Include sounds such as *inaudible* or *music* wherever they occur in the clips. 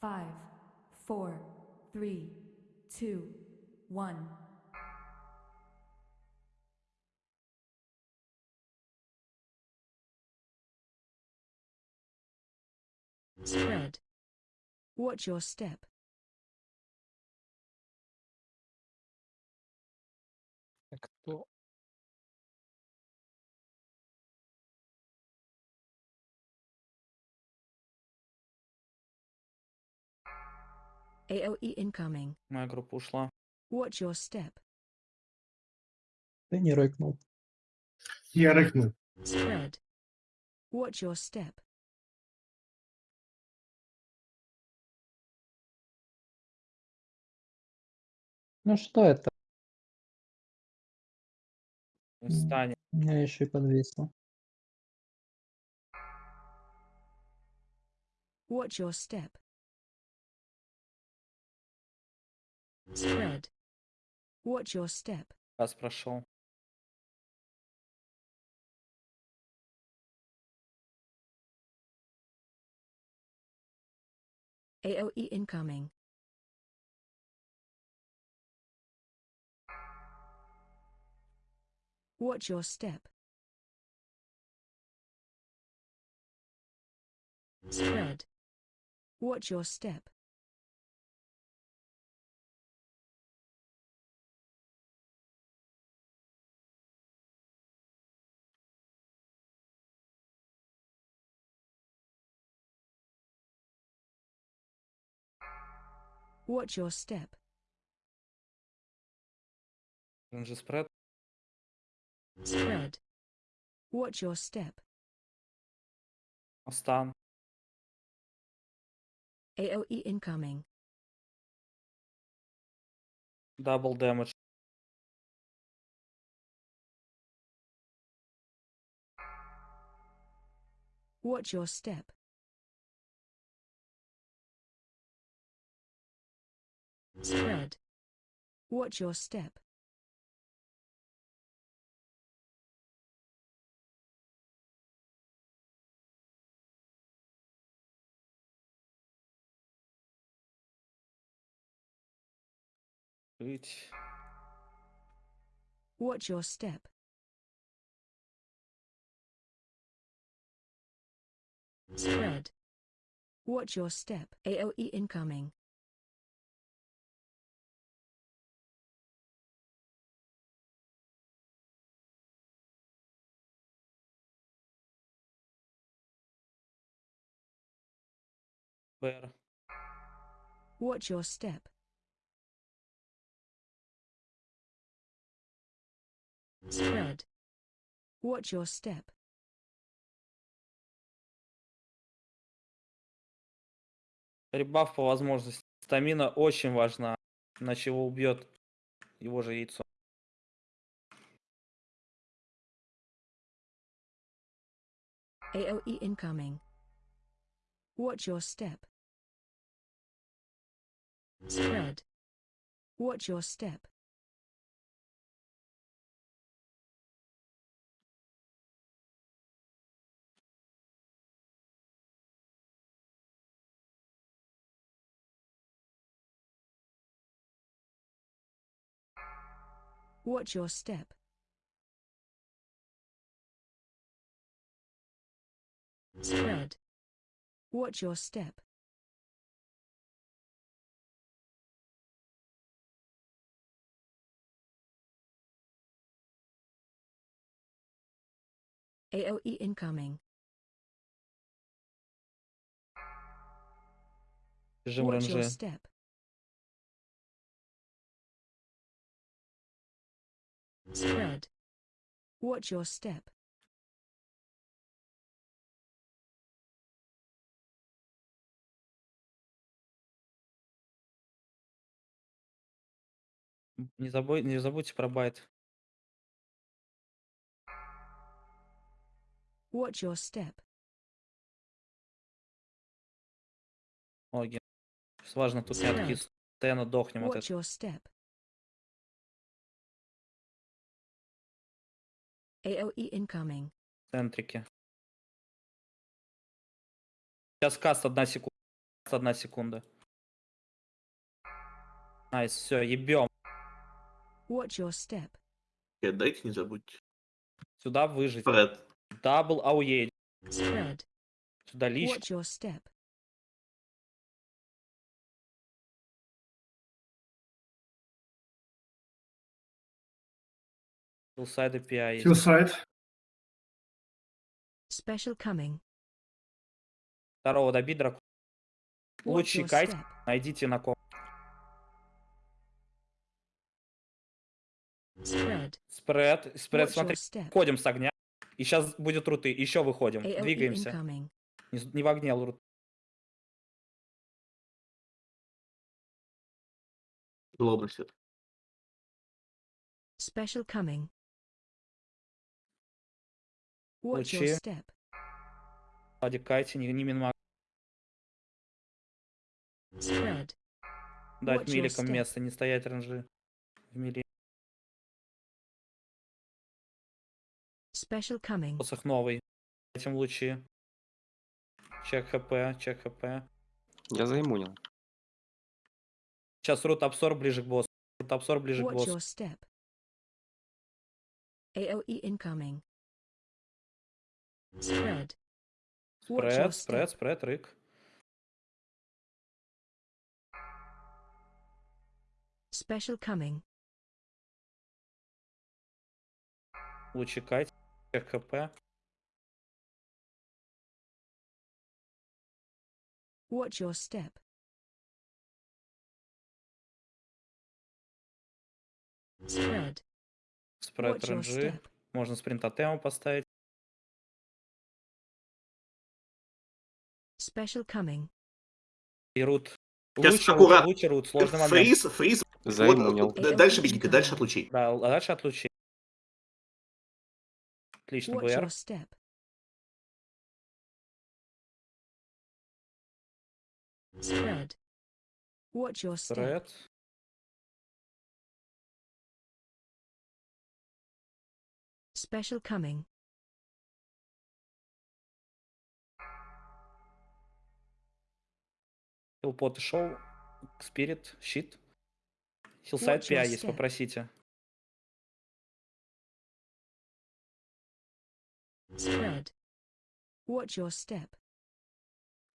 Five, four, three, two, one. Spread. Watch your step. Так, Кто? AOE incoming. Моя группа ушла. Watch your step. Ты не рыкнул. Я рыкнул. Spread. Watch your step. Ну что это? Встань. У меня еще и подвисло. Watch your step. Spread. Watch your step. Раз прошел. AOE incoming. Watch your step. Spread. Watch your step. Watch your step. Ренджи спред. Spread. Watch your step. Остан. AOE incoming. Дабл дэмэдж. Watch your step. Spread. Mm. Watch your step. Reach. Watch your step. Mm. Spread. Watch your step. AOE incoming. Бэр. Watch your step. Spread. Watch your step. Ребаф по возможности. Стамина очень важна. Иначе его убьет его же яйцо. AOE incoming. Watch your step. Spread. Watch your step. Watch your step. Spread. Watch your step. AOE incoming. Режим Watch your ренджи. step. Spread. Watch your step. Не, забудь, не забудьте про байт. Watch your step. Сейчас важно тут не откис. Постоянно дохнем от Watch этого. your step. AOE incoming. В центрике. Сейчас каст одна секунда. одна секунда. Найс, все, ебем. Watch your step. Э, Дайте не забудьте. Сюда выжить. Фред. Дабл ауей. Spread. Сюда лич. Watch your step. Хилсайд API. Хиллсайд. Special coming. Второго добить дракона. Лучший кайт. Найдите на ком. Spread. Спред. Спред, Watch смотри. Выходим с огня. И сейчас будет руты. Еще выходим. AOE Двигаемся. incoming. Не, не в огне, а рут. Злобность это. Special coming. Watch your step. Лади кайте, не, не минма. Spread. Дать миликам место, не стоять ранжи. В мили. Special coming. Посох новый. Этим лучи. Чек хп, чек хп. Я заиммунил. Сейчас рут абсорб ближе к боссу. Рут абсорб ближе к Watch your боссу. step. AOE incoming. Spread. Спред, спред, спред, рык. Special coming. Лучи кайте. Хп. Watch your step. Spread. Спред Watch your ранжи. step. Можно спринт тотему поставить. Special coming. И рут. Лучше аккуратно. лучше рут. Сложный момент. Фриз, фриз. Заиммунил. Вот, дальше бегите, дальше от лучей. Да, дальше от лучей. Отлично, БР. Spread. Watch your step. Спред. Special coming. Хилпот шоу. Спирит, щит. Хилсайд Watch your PI есть, step. попросите. Spread. Watch your step.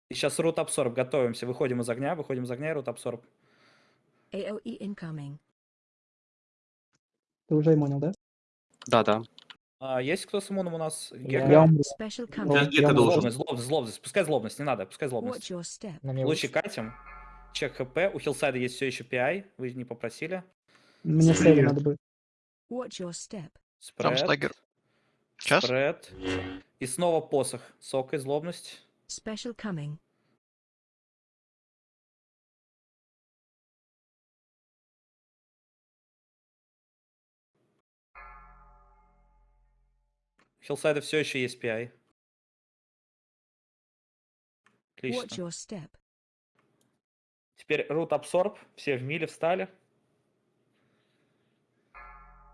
И сейчас рут абсорб. Готовимся. Выходим из огня, выходим из огня и рут абсорб. AOE incoming. Ты уже иммунил, да? Да-да. А, есть кто с иммуном у нас? Я- Я я должен. Злобность, злобность. Пускай злобность, не надо, пускай злобность. Лучше. катим. Чек хп. У хилсайда есть все еще PI. Вы не попросили. Мне сейвы надо будет. Watch your step. Спред. стагер. Сейчас? Спред. И снова посох. Сок и злобность. Special coming. У хилсайда все еще есть PI. Отлично. Теперь root absorb. Все в миле встали.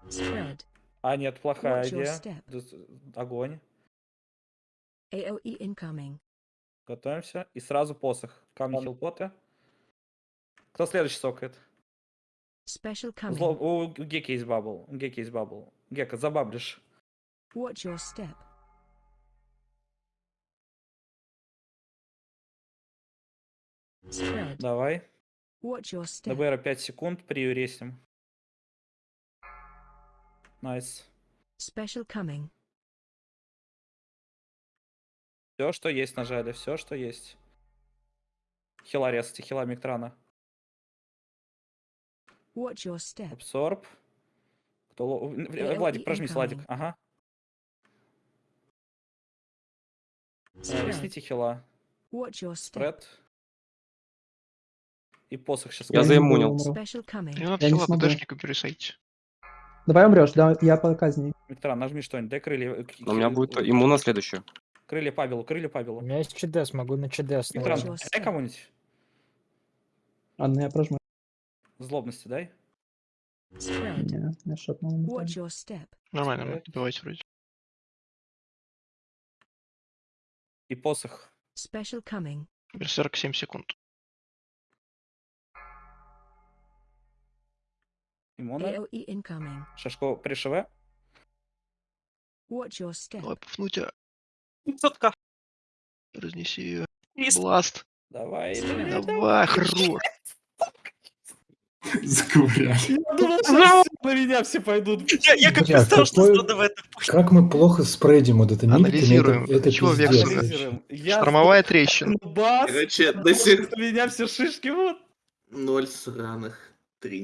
Spread. А, нет, плохая идея. Огонь. AOE incoming. Готовимся. И сразу посох. Камни хилпоты. Кто следующий сокает? Special coming. Зло... У Геки есть бабл. У Геки есть бабл. Гека, забаблишь. Watch your step. Spread. Давай. Watch your step. ДБР 5 секунд. Приюресим. Найс. Special coming. Все, что есть нажали. Все, что есть. Хила резайте. Хила Миктрана. Watch your step. Абсорб. Кто... AOE Владик, прожмись, Владик. Ага. Э, Spread. Ресните хила. Watch your step. Спред. И посох сейчас. Я заиммунил. надо Я не хила смогу. ПДшнику пересадить. Давай умрешь, да, я по казни. Миктран, нажми что-нибудь. Дай крылья. э, Но у меня будет э, иммун на следующую. Крылья Павелу, крылья У Павелу. меня есть ЧДС, могу на ЧДС наложить. дай кому-нибудь. Ладно, я прожму. Злобности дай. Нормально, Справит. добивайте вроде. И посох. Special coming. Берсерк 7 секунд. Імона. Incoming. Шашко пришиве. Давай пуфнуть, Сотка. разнеси ее. Лист. Бласт. Давай. Давай, хорош. *laughs* Заковыряли. Я думал, что на меня все пойдут. Я, я как Бля, представил, что надо в это Как мы плохо спредим вот это Анализируем. Это, это Чего. Анализируем. Я Штормовая трещина. бас, Короче, до сих меня все шишки вот. ноль сраных. Три